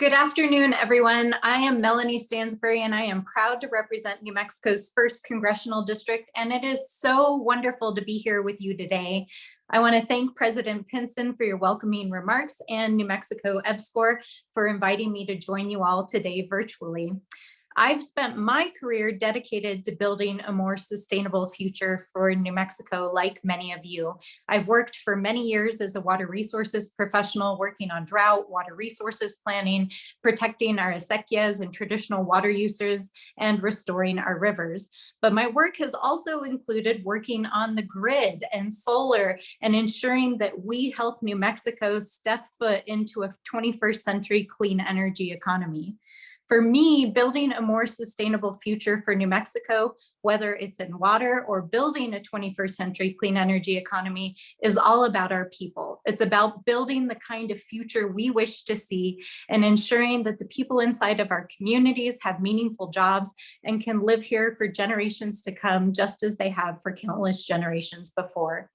Good afternoon, everyone. I am Melanie Stansbury, and I am proud to represent New Mexico's first congressional district, and it is so wonderful to be here with you today. I want to thank President Pinson for your welcoming remarks and New Mexico EPSCoR for inviting me to join you all today virtually. I've spent my career dedicated to building a more sustainable future for New Mexico, like many of you. I've worked for many years as a water resources professional, working on drought, water resources planning, protecting our acequias and traditional water users, and restoring our rivers. But my work has also included working on the grid and solar and ensuring that we help New Mexico step foot into a 21st century clean energy economy. For me, building a more sustainable future for New Mexico, whether it's in water or building a 21st century clean energy economy is all about our people. It's about building the kind of future we wish to see and ensuring that the people inside of our communities have meaningful jobs and can live here for generations to come, just as they have for countless generations before.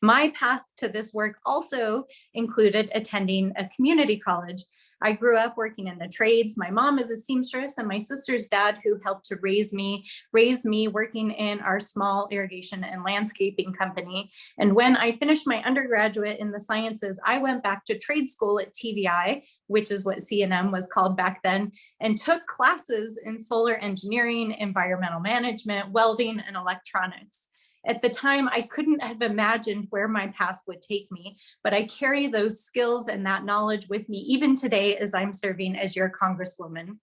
My path to this work also included attending a community college I grew up working in the trades. My mom is a seamstress and my sister's dad who helped to raise me, raised me working in our small irrigation and landscaping company. And when I finished my undergraduate in the sciences, I went back to trade school at TVI, which is what CNM was called back then, and took classes in solar engineering, environmental management, welding, and electronics. At the time, I couldn't have imagined where my path would take me, but I carry those skills and that knowledge with me even today as I'm serving as your Congresswoman.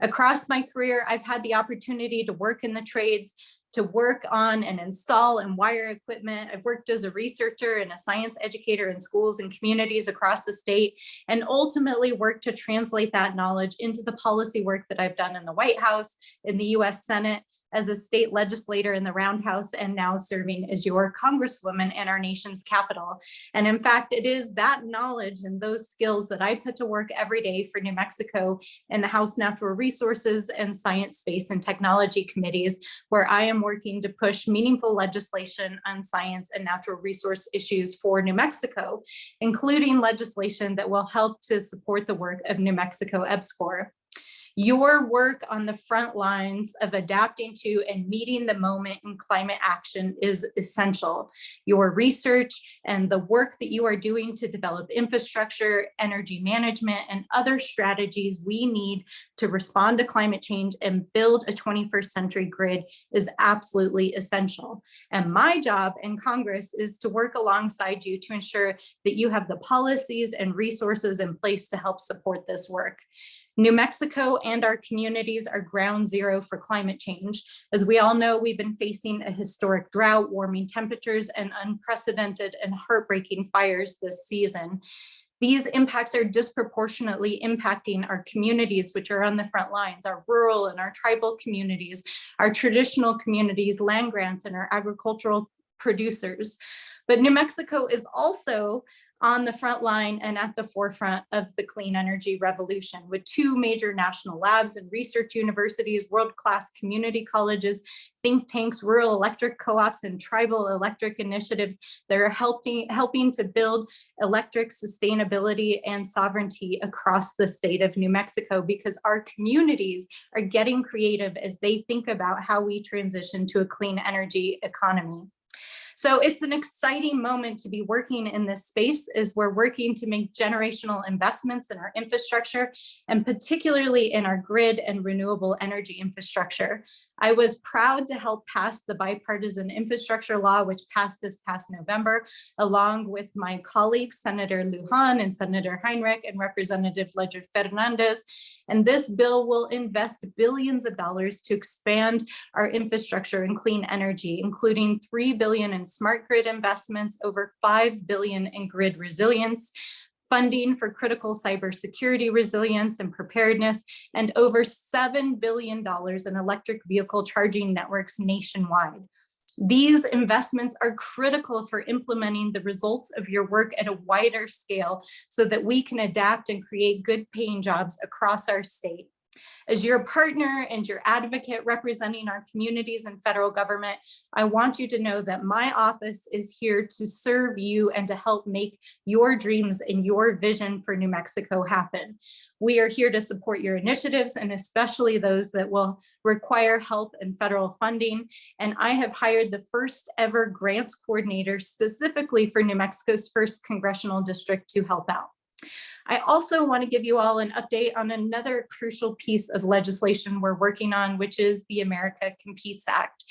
Across my career, I've had the opportunity to work in the trades, to work on and install and wire equipment. I've worked as a researcher and a science educator in schools and communities across the state, and ultimately worked to translate that knowledge into the policy work that I've done in the White House, in the US Senate, as a state legislator in the Roundhouse and now serving as your congresswoman in our nation's capital. And in fact, it is that knowledge and those skills that I put to work every day for New Mexico in the House Natural Resources and Science, Space and Technology committees, where I am working to push meaningful legislation on science and natural resource issues for New Mexico, including legislation that will help to support the work of New Mexico EPSCoR. Your work on the front lines of adapting to and meeting the moment in climate action is essential. Your research and the work that you are doing to develop infrastructure, energy management, and other strategies we need to respond to climate change and build a 21st century grid is absolutely essential. And my job in Congress is to work alongside you to ensure that you have the policies and resources in place to help support this work. New Mexico and our communities are ground zero for climate change. As we all know, we've been facing a historic drought, warming temperatures, and unprecedented and heartbreaking fires this season. These impacts are disproportionately impacting our communities, which are on the front lines, our rural and our tribal communities, our traditional communities, land grants, and our agricultural producers. But New Mexico is also on the front line and at the forefront of the clean energy revolution with two major national labs and research universities, world-class community colleges, think tanks, rural electric co-ops, and tribal electric initiatives that are helping, helping to build electric sustainability and sovereignty across the state of New Mexico because our communities are getting creative as they think about how we transition to a clean energy economy. So it's an exciting moment to be working in this space as we're working to make generational investments in our infrastructure and particularly in our grid and renewable energy infrastructure. I was proud to help pass the bipartisan infrastructure law, which passed this past November, along with my colleagues, Senator Lujan and Senator Heinrich and Representative Leger Fernandez. And this bill will invest billions of dollars to expand our infrastructure in clean energy, including 3 billion in smart grid investments, over 5 billion in grid resilience, funding for critical cybersecurity resilience and preparedness, and over $7 billion in electric vehicle charging networks nationwide. These investments are critical for implementing the results of your work at a wider scale so that we can adapt and create good paying jobs across our state. As your partner and your advocate representing our communities and federal government, I want you to know that my office is here to serve you and to help make your dreams and your vision for New Mexico happen. We are here to support your initiatives and especially those that will require help and federal funding. And I have hired the first ever grants coordinator specifically for New Mexico's first congressional district to help out. I also want to give you all an update on another crucial piece of legislation we're working on, which is the America Competes Act.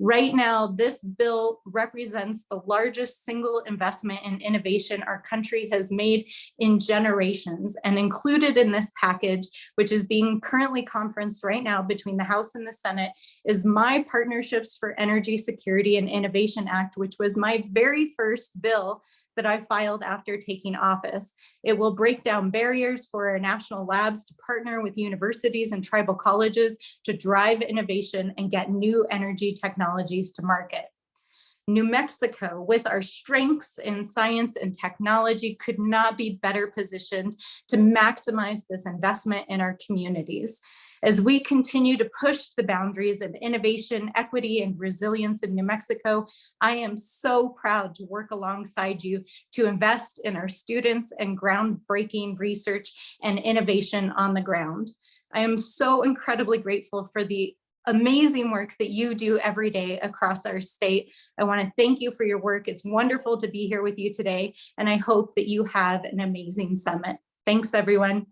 Right now, this bill represents the largest single investment in innovation our country has made in generations and included in this package, which is being currently conferenced right now between the House and the Senate, is my Partnerships for Energy Security and Innovation Act, which was my very first bill that I filed after taking office. It will break down barriers for our national labs to partner with universities and tribal colleges to drive innovation and get new energy technologies to market. New Mexico, with our strengths in science and technology, could not be better positioned to maximize this investment in our communities. As we continue to push the boundaries of innovation, equity, and resilience in New Mexico, I am so proud to work alongside you to invest in our students and groundbreaking research and innovation on the ground. I am so incredibly grateful for the amazing work that you do every day across our state. I want to thank you for your work. It's wonderful to be here with you today, and I hope that you have an amazing summit. Thanks, everyone.